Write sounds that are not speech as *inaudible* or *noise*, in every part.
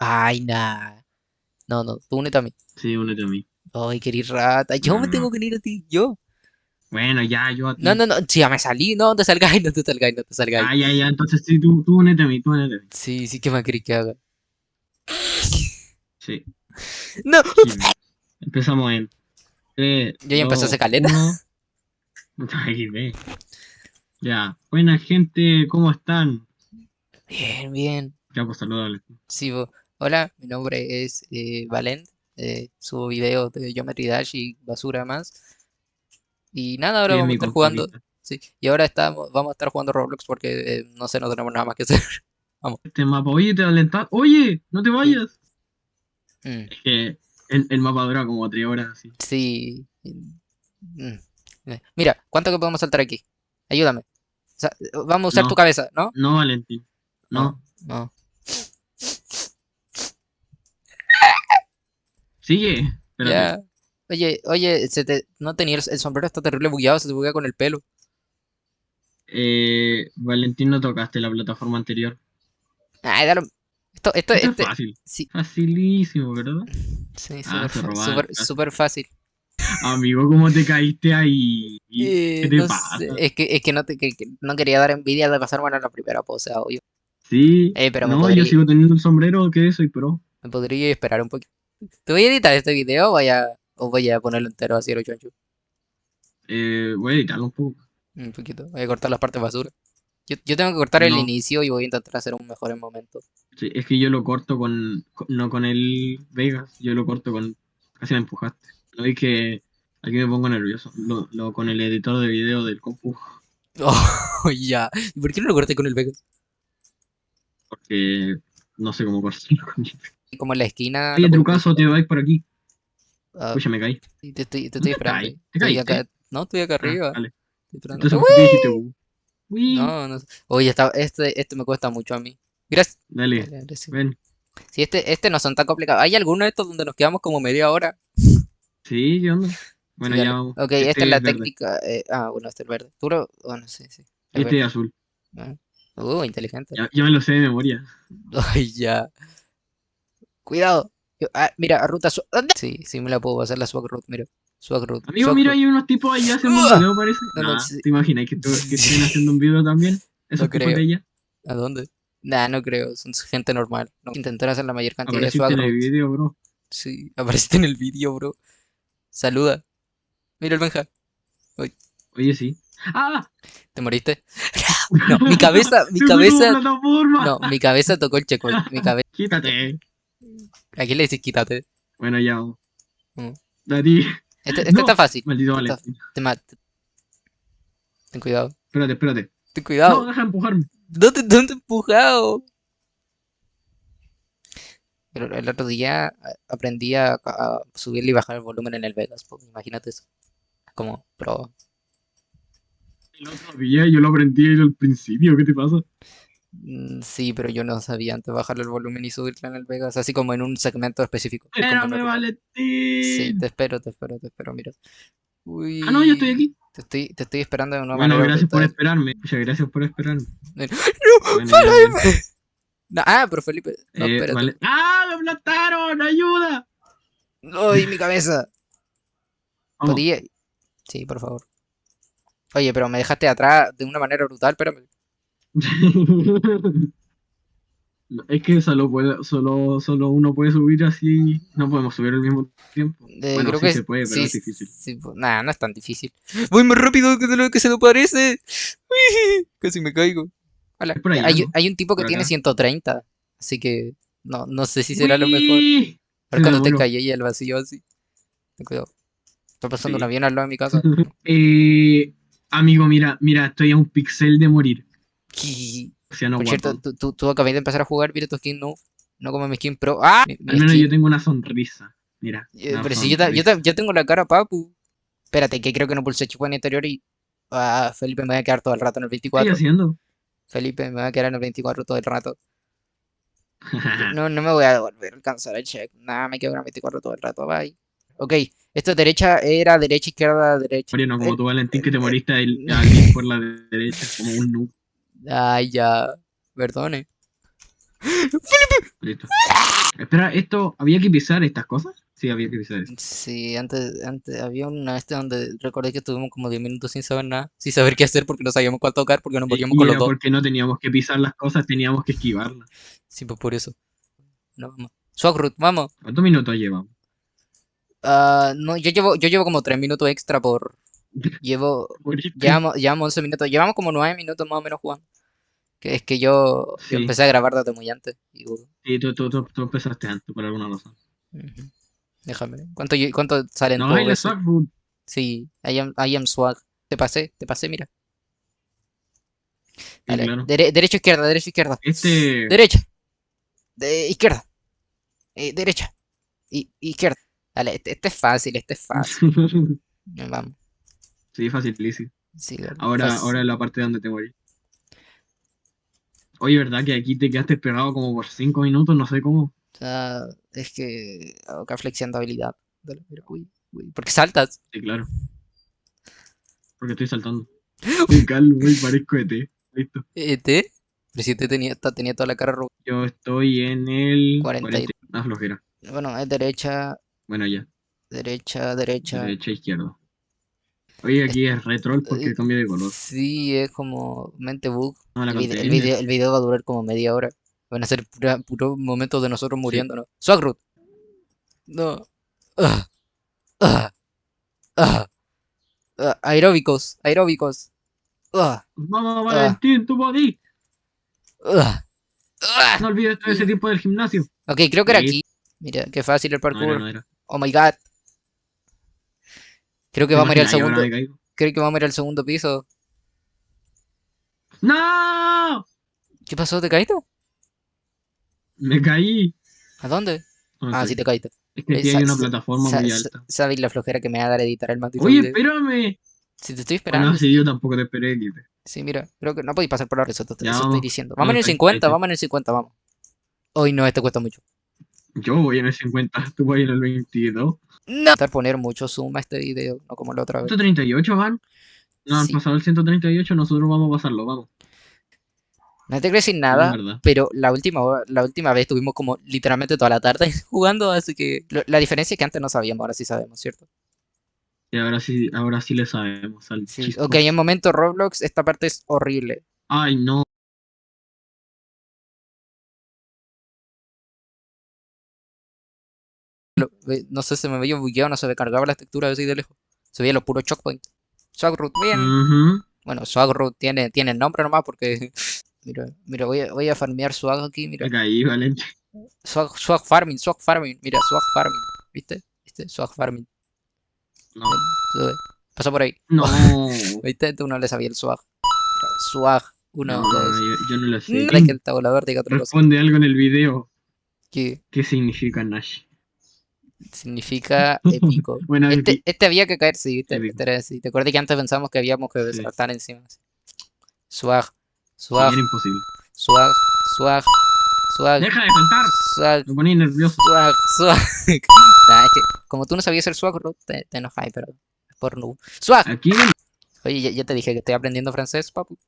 Ay, nah. No, no, tú únete a mí. Sí, únete a mí. Ay, qué rata. Yo No, me no, tengo que unir a ti, yo. Bueno, ya, yo a ti. No, no, no, sí, ya me salí. No, te salgáis, no te salgáis, no te salgáis. Ah, ya, ya, entonces sí, tú, tú únete a mí, tú únete a mí. Sí, sí, ¿qué más querés que haga? Sí. No. sí. Empezamos en. Yo ya empecé a hacer caleta. uno. Ay, ve. Ya. Buena gente, ¿cómo están? Bien, bien. Ya, pues saludable. Sí, bo- hola, mi nombre es eh, Valent. eh, subo videos de Geometry Dash y basura más. Y nada, ahora Sí, vamos a estar jugando. Sí, y ahora estamos, vamos a estar jugando Roblox porque eh, no sé, no tenemos nada más que hacer. *laughs* Este mapa, oye, te alentas. Oye, no te vayas. Mm, Es que el, el mapa dura como tres horas así. sí. mm, eh, Mira, ¿cuánto que podemos saltar aquí? Ayúdame. O sea, vamos a usar No. tu cabeza, ¿no? No, Valentín. No. No. Sigue. Ya. Oye, oye, se te, no tenía el, el sombrero está terrible bugueado, se te buguea con el pelo. Eh, Valentín, no tocaste la plataforma anterior. Ay, dale. Esto, esto, Esto este, es fácil. sí, Facilísimo, ¿verdad? sí, Ah, súper casi. súper fácil. Amigo, ¿cómo te caíste ahí? Eh, ¿Qué te no pasa? sé, es que, es que no, te, que- que no quería dar envidia de pasar bueno en la primera pose, obvio. Sí. Eh, pero me no, podría- yo sigo teniendo el sombrero que soy pro. Me podría esperar un poquito. ¿Te voy a editar este video o voy a, o voy a ponerlo entero así lo choncho? Eh, voy a editarlo un poco. Un poquito. Voy a cortar las partes basura. Yo, yo tengo que cortar el inicio y voy a intentar hacer un mejor en momento. Sí, es que yo lo corto con, no con el Vegas, yo lo corto con, casi me empujaste. No es que aquí me pongo nervioso, lo, lo- con el editor de video del compu, *laughs* Oh, ya. ¿Y por qué no lo corté con el Vegas? porque no sé cómo cortarlo con él. Y Como en la esquina. Oye, caso te vais por aquí. Ah, Uy, ya me caí. te estoy, te ¿Dónde estoy *laughs* esperando. caí? ¿Te Estoy caíste? acá. No, estoy acá Ah, arriba. esperando. Entonces, ¿por qué dijiste bu? Uy, No, no. Oye, está, este, este me cuesta mucho a mí. Gracias. Dale, Dale, sí. ven. Sí, este, este no son tan complicados. ¿Hay alguno de estos donde nos quedamos como media hora? Sí, ¿qué onda? Bueno, Sí, ya vamos. Ok, Este esta es la verde. técnica. eh, ah, bueno, este es verde. ¿Tú lo- Bueno, sí, sí. El Este verde. es azul. Ah. Uh, inteligente. Ya, ya me lo sé de memoria. *laughs* Ay, ya. Cuidado. Yo- ah, mira, ruta su- ¡Anda! Sí, sí me la puedo hacer la swag route, mira. Swag route. Amigo, swag mira, route. hay unos tipos ahí haciendo un video, parece. No, no, Nah, sí. ¿Te imaginas que, tú- que estén haciendo un video también? Esos No creo. de ella. ¿A dónde? Nah, no creo. Son gente normal. No. Intentar hacer la mayor cantidad de Apareciste swag en el video, bro. Sí, apareciste en el vídeo, bro. Saluda. Mira el Benja. Oye, sí. ¡Ah! ¿Te moriste? *laughs* No, mi cabeza, mi ¡Se fue como cabeza. No, mi cabeza tocó el checkpoint. Mi *laughs* cabeza. Quítate. ¿A quién le decís quítate? Bueno, ya. Mm. Dati. Este, este No. está fácil. Maldito Está- Valentín. Te mata. Ten cuidado. Espérate, espérate. Ten No, cuidado. deja de empujarme. ¿Dónde, dónde he empujado? Pero el otro día a- aprendí a, a subirle y bajar el volumen en el Vegas. pues, imagínate eso. Como pro. El otro día yo lo aprendí al principio. ¿Qué te pasa? Mm, Sí, pero yo no sabía antes bajarle el volumen y subirle en el Vegas, así como en un segmento específico. Espérame, Valentín. Sí, te espero, te espero, te espero, mira. Uy, Ah, no, yo estoy aquí. Te estoy, te estoy esperando de una Bueno, manera gracias por brutal. esperarme. Muchas gracias por esperarme. *laughs* No, Bueno, ya, bueno. No, ah, pero Felipe. No, Eh, espérate. vale. ¡Ah! ¡Me aplastaron! ¡Ayuda! ¡Ay, mi cabeza! Vamos. Podía. Sí, por favor. Oye, pero me dejaste atrás de una manera brutal, espérame. *laughs* Es que solo, puede, solo, solo uno puede subir así. No podemos subir al mismo tiempo. Eh, bueno, creo sí que se puede, pero sí, es difícil. sí, pues, nada, no es tan difícil. Voy más rápido que de lo que se me parece. Uy, *laughs* Casi me caigo. Hola. Allá, hay, ¿no? hay un tipo que Por tiene acá. 130, así que no, no sé si será lo mejor. *laughs* Cuando te caí y el vacío así. Ten cuidado. Está pasando un avión al lado de mi casa. Eh, amigo, mira, mira, estoy a un pixel de morir. Y, O sea, no por cierto, tú, tú, tú acabas de empezar a jugar, mira tu skin, no. No como mi skin pro. ¡Ah! Mi, mi Al menos skin. yo tengo una sonrisa. Mira. Eh, una pero si yo, ta- yo, sonrisa. ta- yo tengo la cara papu. Espérate, que creo que no pulsé checkpoint anterior y. Ah, Felipe me voy a quedar todo el rato en el ¿Qué estoy 24. haciendo? Felipe me voy a quedar en el 24 todo el rato. *laughs* No, no me voy a volver a alcanzar el check. Nada, me quedo en el 24 todo el rato. Bye. Ok, esto derecha era derecha, izquierda, derecha. Mariano, como Eh, tú, Valentín, que te moriste al, al ir por la derecha, como un noob. Ay, ya. Perdone. Listo. Espera, ¿esto había que pisar estas cosas? Sí, había que pisar eso. Sí, antes, antes había una este donde recordé que estuvimos como 10 minutos sin saber nada, sin saber qué hacer porque no sabíamos cuál tocar, porque nos y con los dos. porque no teníamos que pisar las cosas, teníamos que esquivarlas. Sí, pues por eso. No, vamos. Swaggroot, vamos. ¿Cuántos minutos llevamos? Ah, no, yo llevo, yo llevo como 3 minutos extra por. *laughs* Llevo. Moriste. Llevamos, llevamos 11 minutos. Llevamos como 9 minutos más o menos jugando. Es que yo, yo Sí. empecé a grabar desde muy antes. y, Sí, tú, tú, tú, tú empezaste antes por alguna razón. Déjame. ¿Cuánto, cuánto salen No, dos y la? Swagfood. Sí, I am, I am swag. Te pasé, te pasé, mira. Sí, Dale, claro. dere- derecha, izquierda, derecha, izquierda. Este. Derecha. De izquierda. Eh, derecha. Y, izquierda. Dale, este, este es fácil, este es fácil. *laughs* Vamos. sí, facilísimo. Sí, Ahora, fácil. ahora la parte donde te morí. Oye, ¿verdad que aquí te quedaste pegado como por 5 minutos? No sé cómo. O sea, es que acá flexiando habilidad. Dale, mira, uy, uy. ¿Por qué saltas? Sí, claro. Porque estoy saltando. *laughs* Estoy calvo y parezco ET. Listo. ¿ET? Pero si te tenía, tenía toda la cara roja. Yo estoy en el 40 y- 40. Una flojera. Bueno, es derecha, Bueno, ya. derecha, derecha. Derecha, izquierda. Oye, aquí es retro porque Eh, cambia de color. Sí, es como mente bug. No, El, vide- el video, el video va a durar como media hora. Van a ser puros momentos de nosotros muriéndonos. Swaggroot. No. Ah. Ah. Ah. Aeróbicos, aeróbicos. Vamos, Valentín, tu body. Ah. Ah. No olvides todo ese tiempo del gimnasio. Ok, creo que era Sí. aquí. Mira, qué fácil el No era, parkour. no era. Oh my god. Creo que ¿Te vamos a ir al segundo. Creo que vamos a ir al segundo piso. ¡No! ¿Qué pasó? ¿Te caíste? Me caí. ¿A dónde? No Ah, sí te caíste. Es que aquí hay una plataforma muy alta. ¿Sabes la flojera que me va a dar editar el maldito Oye, espérame. Si te estoy Bueno, esperando. sí, yo tampoco te esperé, Kipe. Sí, mira, creo que no podéis pasar por la risota, Ya, eso estoy diciendo. Vamos, en el ahí, 50, ahí, vamos en el 50, vamos. Hoy no, este cuesta mucho. Yo voy en el 50, *laughs* tú vas en el 22. No. Estar poner mucho zoom a este video, no como la otra vez. 138 van. No han Sí. pasado el 138, nosotros vamos a pasarlo, vamos. No te quiero decir Es nada, pero la última, la última vez estuvimos como literalmente toda la tarde *laughs* jugando, así que lo- la diferencia es que antes no sabíamos, ahora sí sabemos, ¿cierto? Y ahora sí, ahora sí le sabemos al Sí. Ok, en momento Roblox, esta parte es horrible. Ay, no. No sé, se me veía bugueado, no se me cargaba la textura así de lejos. Se veía los puros choke points. Swaggroot, bien. Ujú. Bueno, Swaggroot tiene, tiene el nombre nomás porque... *laughs* Mira, mira, voy a, voy a farmear Swag aquí, mira. Valente. Swag, swag Farming, Swag Farming, mira, Swag Farming, ¿viste? ¿Viste? Swag Farming. No. Ven. Pasa por ahí. No. *laughs* ¿Viste? Tú no le sabías el Swag. Mira, swag, uno, No, dos. yo, yo no lo sé. No es que el tabulador diga otra cosa. Responde algo en el video. Que ¿Qué significa Nash? Significa *laughs* épico. Bueno, Este, este había que caer, sí. Este era así. ¿Te acuerdas que antes pensamos que habíamos que saltar encima? Swag, swag, era imposible. swag, swag, swag, ¡Deja de saltar! swag, Me ponía nervioso. swag, swag. *laughs* Nah, es que como tú no sabías el swag, te, te enojáis, pero es por no. Swag. Aquí Oye, ya, ya te dije que estoy aprendiendo francés, papu.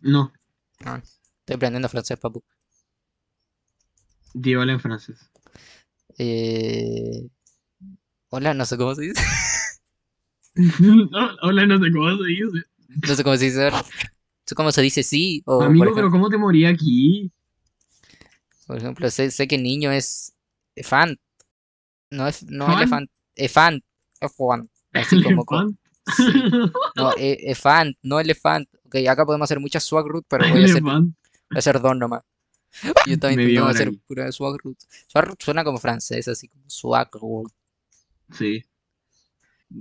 no. Estoy aprendiendo francés, papu. Di hola en francés. Eh... Hola, no sé cómo se dice. *laughs* No, hola, no sé cómo se dice. No sé cómo se dice. No sé cómo se dice sí. O, Amigo, ejemplo, pero ¿cómo te morí aquí? por ejemplo, sé, sé que niño es elefant. No es no ¿Fan? elefant. Elefant. Elefant. Así *laughs* como, co- Elefant. sí. *laughs* No, e- elefant, no elefant. Ok, acá podemos hacer muchas swag root, pero voy a hacer, voy a hacer dos nomás. *laughs* Yo estaba intentando hacer pura swag root. Swag root suena como francés, así como swag root. Sí.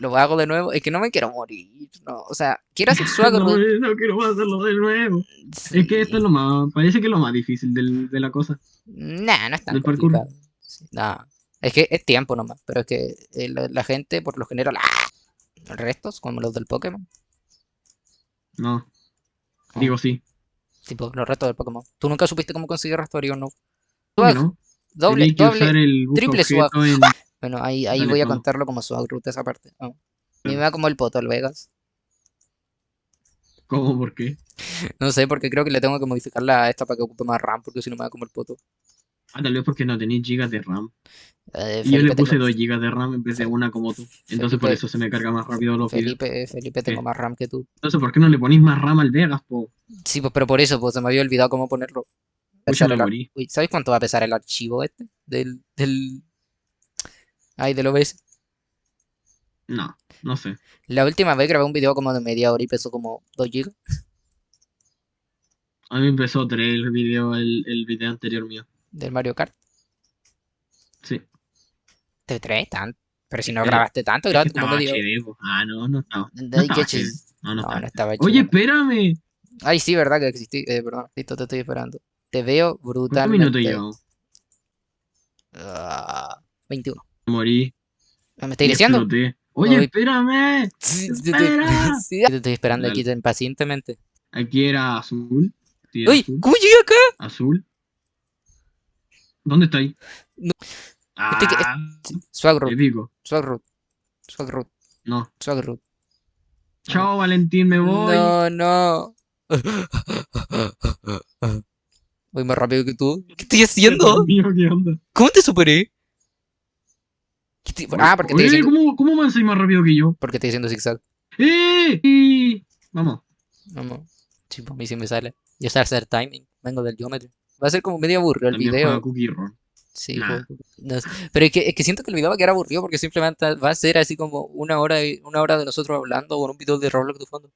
Lo hago de nuevo. Es que no me quiero morir. No, o sea, quiero hacer *laughs* swag No, no quiero hacerlo de nuevo. Sí. Es que esto es lo más. Parece que es lo más difícil del- de la cosa. Nah, no es tan del parkour. complicado. Sí, nah. Es que es tiempo nomás, pero es que eh, la, la gente por lo general, ¡ah! restos como los del Pokémon, No. Digo sí. Tipo los restos del Pokémon. ¿Tú nunca supiste cómo conseguir restorio no? ¿Cómo que Swag, no? doble, Tenía doble. el triple swag. en- *laughs* Bueno, ahí, ahí Dale, voy a contarlo como swag root esa parte. Mí me da como el poto el Vegas. ¿Cómo? ¿Por qué? *laughs* No sé, porque creo que le tengo que modificar la esta para que ocupe más RAM, porque si no me da como el poto. Ah, tal vez porque no tenéis gigas de RAM. Eh, Y yo le puse tengo, 2 gigas de RAM en vez de una como tú. Entonces por eso se me carga más rápido los videos. Felipe, Felipe, tengo ¿Qué? más RAM que tú. Entonces, ¿por qué no le ponéis más RAM al Vegas, po? Sí, pues, pero por eso, pues se me había olvidado cómo ponerlo. Uy, ¿sabes cuánto va a pesar el archivo este? Del, del... Ay, del OBS. No, no sé. La última vez grabé un video como de media hora y pesó como 2 GB. A mí empezó 3 el video, el, el video anterior mío. Del Mario Kart. Sí. ¿Te traes tanto? Pero si no grabaste tanto, Es que grabaste como hora. HD. Ah, no, no estaba. No estaba. No, no No, estaba. Oye, espérame. Ay, sí, verdad que existí. Eh, perdón, listo, te estoy esperando. Te veo ¿Cuántos minutos brutalmente. llevamos? Ah, 21. Morí ¿Me estáis y diciendo? exploté. Oye, espérame. Te, Espera. *laughs* sí, te estoy esperando aquí impacientemente. Aquí era azul. Sí, era ¡Uy! ¿Cómo llegué acá? Azul. ¿Dónde está ahí? No. Este que- Ah, Swagroot. Swagroot, Swagroot, No. Swagroot. Chao, Valentín, me voy. No, no. Voy más rápido que tú. ¿Qué estoy haciendo? Dios mío, ¿qué onda? ¿Cómo te superé? ¿Qué estoy- Ah, porque estoy Oye, haciendo, ¿cómo, ¿cómo avanzáis más rápido que yo? porque estoy haciendo zigzag. ¡Eh! Y- Vamos. Vamos. Sí, pues a mí sí me sale. Yo sé hacer timing. Vengo del geometry. Va a ser como medio aburrido el También video. Cookie. Sí, Nah. no. Pero es que, es que siento que el video va a quedar aburrido porque simplemente va a ser así como una hora, de- una hora de nosotros hablando con un video de Roblox de fondo.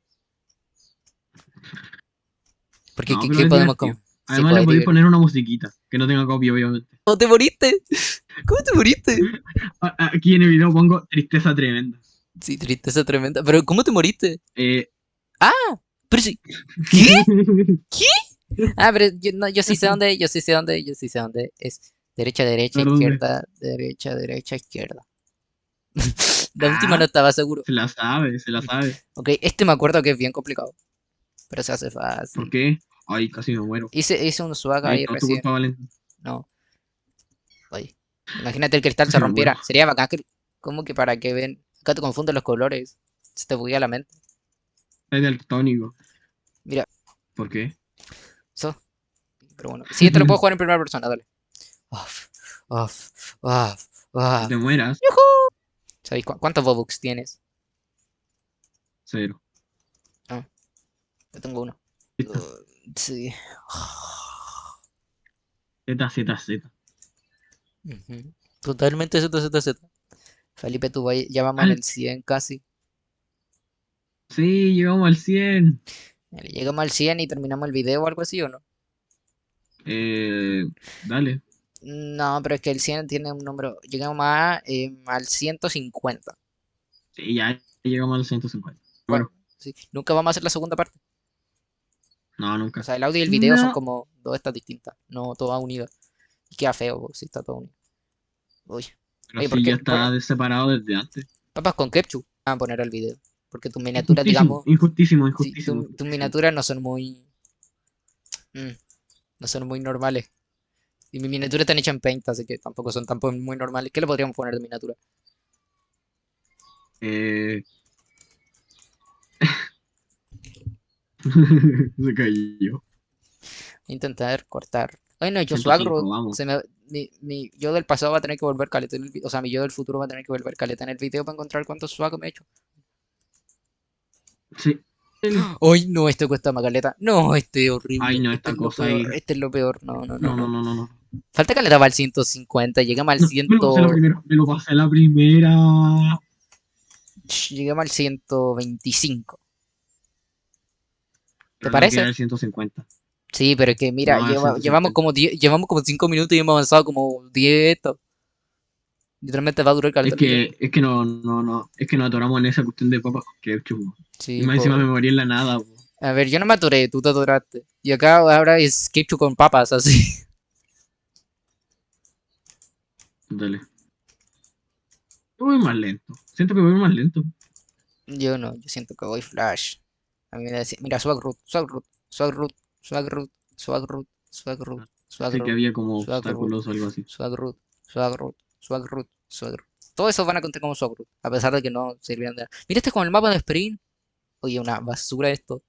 Porque No, ¿qué, qué podemos como? Además, le podéis poner una musiquita que no tenga copia, obviamente. *laughs* ¿Cómo te moriste? ¿Cómo te moriste? Aquí en el video pongo tristeza tremenda. Sí, tristeza tremenda. Pero ¿cómo te moriste? Eh, Pero sí. *laughs* ¿Qué? *laughs* *laughs* Ah, pero yo, no, yo sí sé dónde, yo sí sé dónde, yo sí sé dónde es. Derecha, derecha, izquierda, derecha, derecha, izquierda. *laughs* La última Ah. no estaba seguro. se la sabe, se la sabe. *laughs* Ok, este me acuerdo que es bien complicado. Pero se hace fácil. ¿Por qué? Ay, casi me muero. Hice, hice un swag Ay, ahí no, recién. culpa. No. Oye. Imagínate el cristal se rompiera. Sería bacán que. ¿Cómo que para que ven? Acá te confunden los colores. Se te buguea la mente. Es daltónico. Mira. ¿Por qué? So. Pero bueno. Sí, este lo puedo *laughs* jugar en primera persona, dale. Off, off, off, off. te mueras. ¿Sabéis cu- cuántos Bobux tienes? Cero. Yo tengo uno. Uh, sí. Z, Z, Z. Totalmente Z, Z, Z. Felipe, tú ya vamos Al- en el 100 casi. Sí, llegamos al 100. Llegamos al 100 y terminamos el video o algo así, ¿o no? Eh, dale. No, pero es que el 100 tiene un número. Llegamos a, eh, al 150. Sí, ya llegamos al 150. Bueno, Bueno, sí. Nunca vamos a hacer la segunda parte. no, nunca. O sea, el audio y el video son como dos estas distintas, no todas unidas. Y queda feo si está todo unido. Uy, Pero oye, sí, ¿por qué- ya está separado desde antes. papas con ketchup. Van a poner el video. Porque tus miniaturas, digamos, injustísimo, sí, injustísimo. tu- tus miniaturas no son muy. mm, no son muy normales. Y mis miniaturas están hechas en Paint, así que tampoco son tampoco muy normales. ¿Qué le podríamos poner de miniatura? Eh... *laughs* Se cayó. Intentar cortar. Ay, no, yo 105, suagro. Se me, mi, mi yo del pasado va a tener que volver caleta en el vi- O sea, mi yo del futuro va a tener que volver caleta en el video para encontrar cuántos swag me he hecho. Sí. Ay, no, este cuesta más caleta. No, este es horrible. Ay, no, este esta es lo cosa peor, ahí. Este es lo peor. No, no, no. No, no, no. no. Falta caleta para el 150. Llegamos al No, 100. Me lo pasé la primera. Me lo pasé la primera. Llegamos al 125. ¿Te no parece? queda el 150. Sí, pero es que mira, No, lleva- llevamos 150. como 10, llevamos como 5 minutos y hemos avanzado como 10 esto. Literalmente va a durar Es caleta video. que, es que no, no, no. Es que nos atoramos en esa cuestión de papas con ketchup. Sí, Y más encima me morí en la nada. po. A ver, yo no me atoré, tú te atoraste. Y acá ahora es ketchup con papas, así. Dale. Yo voy más lento. Siento que voy más lento. Yo no, yo siento que voy flash. A mí me decía, mira, swag root, swag root, swag root, swag root, swag root, swag root, swag que root, había como Suaco. obstáculos o algo así. swag root, swag root, swag root, swag root. Todo eso van a contar como root, a pesar de que no sirvieran de nada. Mira, este es como el mapa de Sprint. Oye, una basura esto.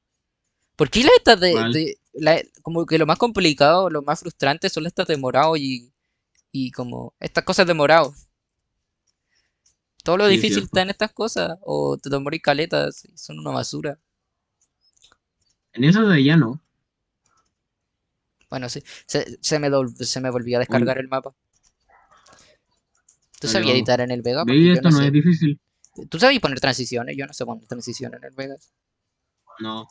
¿Por qué las estas de, de- la- como que lo más complicado, lo más frustrante son estas de morado y, Y como estas cosas demorados. Todo lo Sí, difícil está en estas cosas. O te demorís caletas son una basura. En eso de allá no. Bueno, sí. Se, se me, se me volvió a descargar el mapa. ¿Tú sabías editar en el Vega? Porque yo esto no no sé. es difícil. ¿Tú sabías poner transiciones? Yo no sé poner transiciones en el Vegas. No.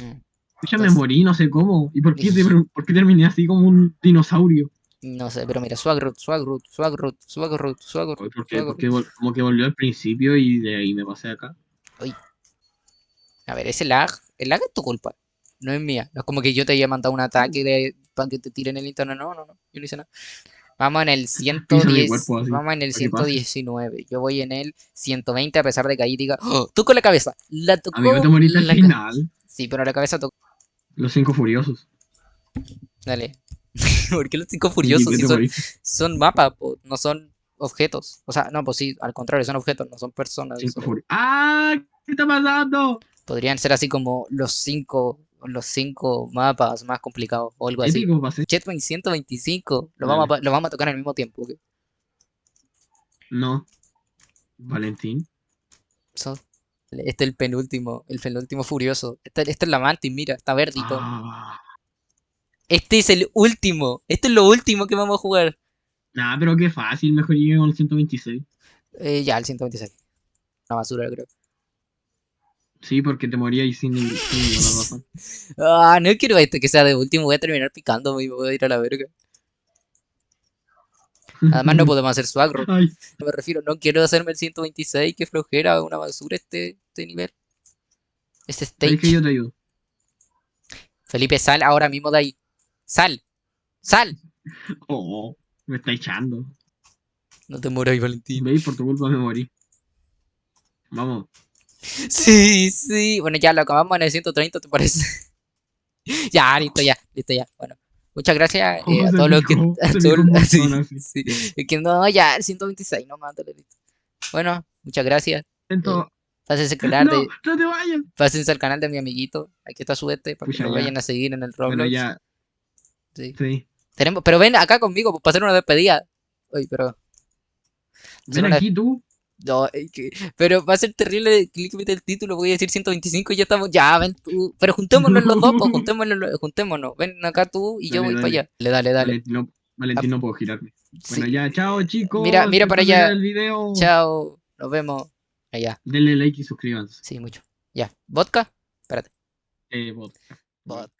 Mm, Escucha, me Entonces- morí, no sé cómo. ¿Y por qué, *laughs* por qué terminé así como un dinosaurio? No sé, pero mira, Swagroot, Swagroot, Swagroot, Swagroot, Swagroot, porque, Swagroot. porque como que volvió al principio y de ahí me pasé acá. A ver, ese lag, el lag es tu culpa, no es mía. No es como que yo te haya mandado un ataque de, para que te tiren el internet, no, no, no, yo no hice nada. Vamos en el *laughs* 110, cuerpo así, vamos en el para que pase. 119, yo voy en el 120 a pesar de que ahí diga, ¡Oh! tú con la cabeza, la tocó, Amigo, te la ca- final. Sí, pero la cabeza tocó, Los cinco furiosos. dale. *laughs* ¿Por qué los cinco furiosos ¿Y qué si te son, son mapas, no son objetos? O sea, no, pues sí, al contrario, son objetos, no son personas. Cinco son- furiosos. ¡Ah! ¿Qué está pasando? Podrían ser así como los cinco, los cinco mapas más complicados o algo así. Jetwing 125, lo vamos, a, lo vamos a tocar al mismo tiempo. No. Valentín. So- este es el penúltimo, el penúltimo furioso. Esta, esta es la mantis, mira, está todo. Ah. Este es el último, este es lo último que vamos a jugar. Nah, pero qué fácil. Mejor llegué con el 126. Eh, ya, el 126. Una basura, creo. Sí, porque te morías sin, sin ninguna razón. Ah, no quiero este que sea de último, voy a terminar picándome y me voy a ir a la verga. Además no *laughs* podemos hacer. Ay, No me refiero, no quiero hacerme el 126, que flojera, una basura este, este nivel. Este ¿sabes que stage. yo te ayudo? Felipe, sal ahora mismo de ahí. Sal. Sal. *laughs* Oh, me está echando. No te mueras, Valentín. ¿Veis? Por tu culpa me morí. Vamos. *laughs* Sí, sí. Bueno, ya lo acabamos en el 130, ¿te parece? *laughs* ya, listo, ya, listo, ya. Bueno, muchas gracias eh, a todos los que. a todos- *laughs* sí, sí. Que no, ya, el 126, no mándale, listo. Bueno, muchas gracias. Siento- Pásense al canal No, de, no te vayas. pásense al canal de mi amiguito. Aquí está su este, para que Pucha, ya. vayan a seguir en el Roblox. Bueno, ya. Sí. Sí. Tenemos, pero ven acá conmigo pues, para hacer una despedida. Uy, pero. Ven una- aquí tú. No, pero va a ser terrible clickbait el título, voy a decir 125 y ya estamos, ya, ven tú, pero juntémonos los dos, pues, juntémonos, juntémonos, ven acá tú y yo Dale, voy para allá. Le dale, dale. Valentín, no, Valentín, no puedo girarme. Bueno, Sí. ya, chao chicos. Mira- mira para allá. El video. Chao, nos vemos allá. Denle like y suscríbanse. Sí, mucho. Ya, vodka, espérate. Eh, bot. Vodka.